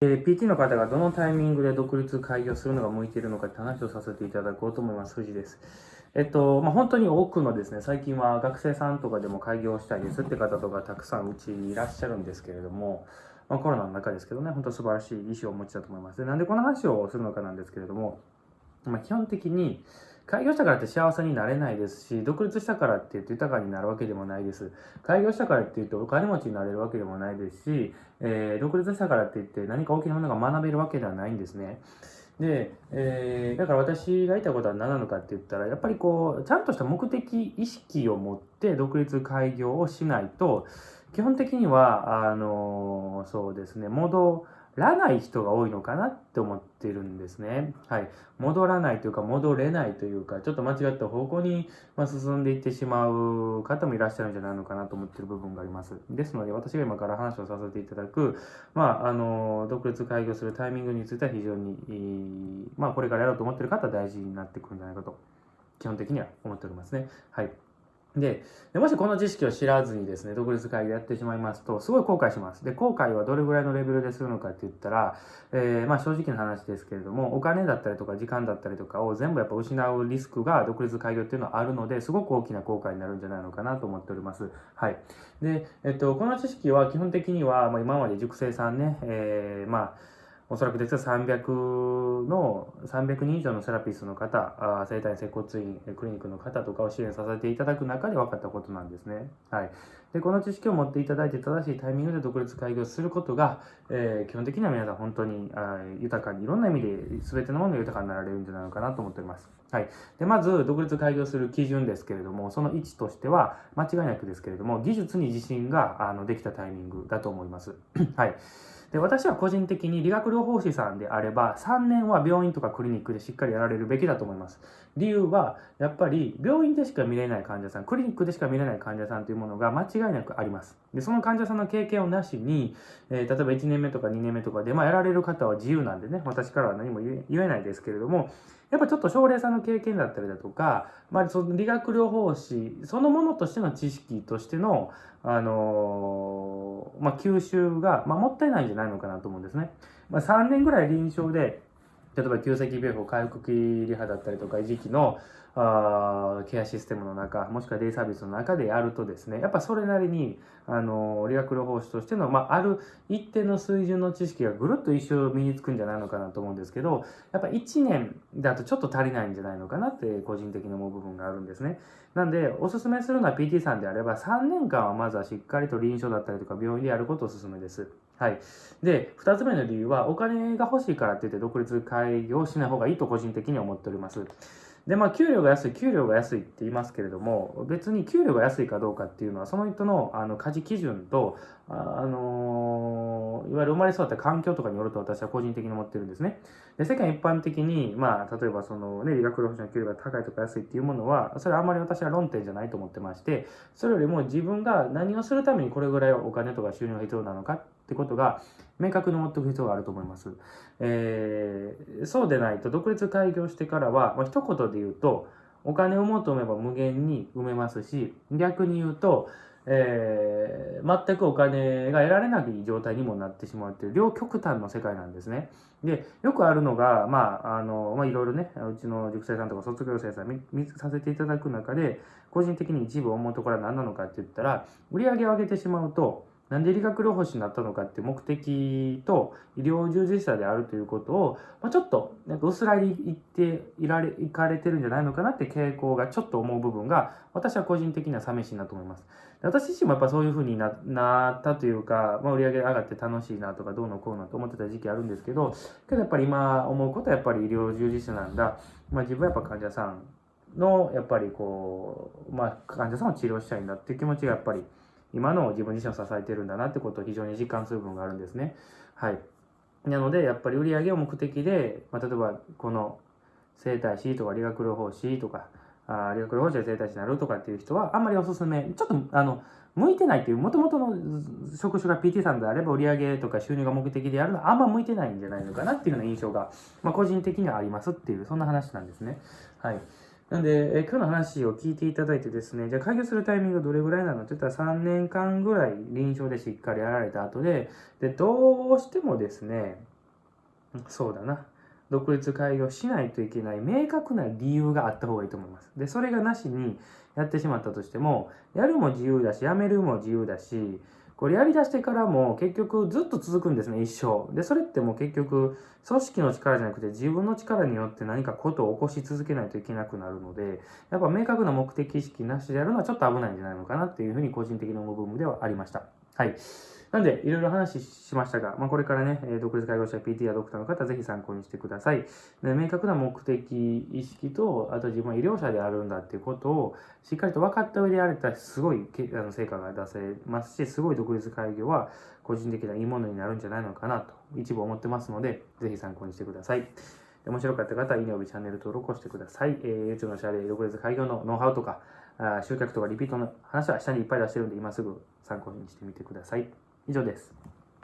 えー、PT の方がどのタイミングで独立開業するのが向いているのかって話をさせていただこうと思います。藤です。えっと、まあ、本当に多くのですね、最近は学生さんとかでも開業したいですって方とかたくさんうちにいらっしゃるんですけれども、まあ、コロナの中ですけどね、本当素晴らしい意思をお持ちだと思います。で、なんでこの話をするのかなんですけれども、まあ、基本的に、開業したからって幸せになれないですし、独立したからって言って豊かになるわけでもないです。開業したからって言ってお金持ちになれるわけでもないですし、えー、独立したからって言って何か大きなものが学べるわけではないんですね。で、えー、だから私が言いたいことは何なのかって言ったら、やっぱりこう、ちゃんとした目的意識を持って独立開業をしないと、基本的には、あのー、そうですね、戻らない人が多いのかなって思ってるんですね。はい。戻らないというか、戻れないというか、ちょっと間違った方向に進んでいってしまう方もいらっしゃるんじゃないのかなと思ってる部分があります。ですので、私が今から話をさせていただく、まあ、あの、独立開業するタイミングについては非常に、まあ、これからやろうと思ってる方は大事になってくるんじゃないかと、基本的には思っておりますね。はい。でもしこの知識を知らずにですね、独立会議やってしまいますと、すごい後悔します。で、後悔はどれぐらいのレベルでするのかって言ったら、えー、まあ正直な話ですけれども、お金だったりとか時間だったりとかを全部やっぱ失うリスクが独立開業っていうのはあるので、すごく大きな後悔になるんじゃないのかなと思っております。はい。で、えっと、この知識は基本的には、まあ、今まで塾生さんね、えー、まあ、おそらくですが300の、300人以上のセラピストの方、あ生体接骨院クリニックの方とかを支援させていただく中で分かったことなんですね。はい。で、この知識を持っていただいて正しいタイミングで独立開業することが、えー、基本的には皆さん本当にあ豊かに、いろんな意味で全てのものが豊かになられるんじゃないのかなと思っております。はい。で、まず、独立開業する基準ですけれども、その位置としては、間違いなくですけれども、技術に自信があのできたタイミングだと思います。はい。で私は個人的に理学療法士さんであれば3年は病院とかクリニックでしっかりやられるべきだと思います。理由はやっぱり病院でしか見れない患者さんクリニックでしか見れない患者さんというものが間違いなくあります。でその患者さんの経験をなしに、えー、例えば1年目とか2年目とかで、まあ、やられる方は自由なんでね私からは何も言えないですけれどもやっぱちょっと症例さんの経験だったりだとか、まあ、その理学療法士そのものとしての知識としての、あのー、まあ、吸収が、まあ、もったいないんじゃないのかなと思うんですね。まあ、3年ぐらい臨床で例えば急性期病法回復期リハだったりとか維持期のあケアシステムの中もしくはデイサービスの中でやるとですねやっぱそれなりにあの理学療法士としての、まあ、ある一定の水準の知識がぐるっと一生身につくんじゃないのかなと思うんですけどやっぱ1年だとちょっと足りないんじゃないのかなって個人的に思う部分があるんですねなんでおすすめするのは PT さんであれば3年間はまずはしっかりと臨床だったりとか病院でやることをおすすめですはい。で、2つ目の理由は、お金が欲しいからって言って独立開業しない方がいいと個人的に思っております。で、まあ、給料が安い、給料が安いって言いますけれども、別に給料が安いかどうかっていうのは、その人のあの家事基準と、あ、あのー、いわゆる生まれ育った環境とかによると私は個人的に思ってるんですね。で、世間一般的に、まあ、例えばそのね、理学療法士の給料が高いとか安いっていうものは、それはあんまり私は論点じゃないと思ってまして、それよりも自分が何をするためにこれぐらいお金とか収入が必要なのかってことが、明確に持っておく必要があると思います。えー、そうでないと独立開業してからは、まあ、一言で言うとお金を求めば無限に埋めますし逆に言うと、えー、全くお金が得られない状態にもなってしまうという両極端の世界なんですね。でよくあるのが、まああのまあ、いろいろねうちの塾生さんとか卒業生さん見見させていただく中で個人的に一部思うところは何なのかって言ったら売り上げを上げてしまうとなんで理学療法士になったのかっていう目的と医療従事者であるということを、まあ、ちょっとなんか薄らいに言っていられいかれてるんじゃないのかなって傾向がちょっと思う部分が私は個人的には寂しいなと思います。私自身もやっぱそういうふうにななったというか、まあ、売り上げ上がって楽しいなとかどうのこうのと思ってた時期あるんですけどけどやっぱり今思うことはやっぱり医療従事者なんだ、まあ、自分はやっぱ患者さんのやっぱりこう、まあ、患者さんを治療したいんだっていう気持ちがやっぱり今の自分自身を支えてるんだなってことを非常に実感する部分があるんですね。はい。なので、やっぱり売り上げを目的で、まあ、例えばこの整体師とか理学療法士とか、あ理学療法士で整体師になるとかっていう人はあんまりおすすめ、ちょっとあの、向いてないっていう、もともとの職種が PT さんであれば売り上げとか収入が目的でやるのはあんま向いてないんじゃないのかなっていうような印象が、まあ、個人的にはありますっていう、そんな話なんですね。はい。なんで、え今日の話を聞いていただいてですね、じゃあ開業するタイミングどれぐらいなのって言ったら3年間ぐらい臨床でしっかりやられた後で、で、どうしてもですね、そうだな。独立開業しないといけない明確な理由があった方がいいと思います。で、それがなしにやってしまったとしても、やるも自由だし、やめるも自由だし、これやりだしてからも結局ずっと続くんですね、一生。で、それってもう結局、組織の力じゃなくて自分の力によって何かことを起こし続けないといけなくなるので、やっぱ明確な目的意識なしでやるのはちょっと危ないんじゃないのかなっていうふうに個人的に思う部分ではありました。はい。なんで、いろいろ話しましたが、まあ、これからね、独立介護者 PT やドクターの方、ぜひ参考にしてください。で明確な目的意識と、あと自分は医療者であるんだっていうことを、しっかりと分かった上でやれたら、すごいあの成果が出せますし、すごい独立開業は、個人的ないいものになるんじゃないのかなと、一部思ってますので、ぜひ参考にしてください。面白かった方は、いいねおびチャンネル登録をしてください。えー、YouTube のシャレ、独立開業のノウハウとか、あ集客とかリピートの話は下にいっぱい出してるんで、今すぐ参考にしてみてください。以上です。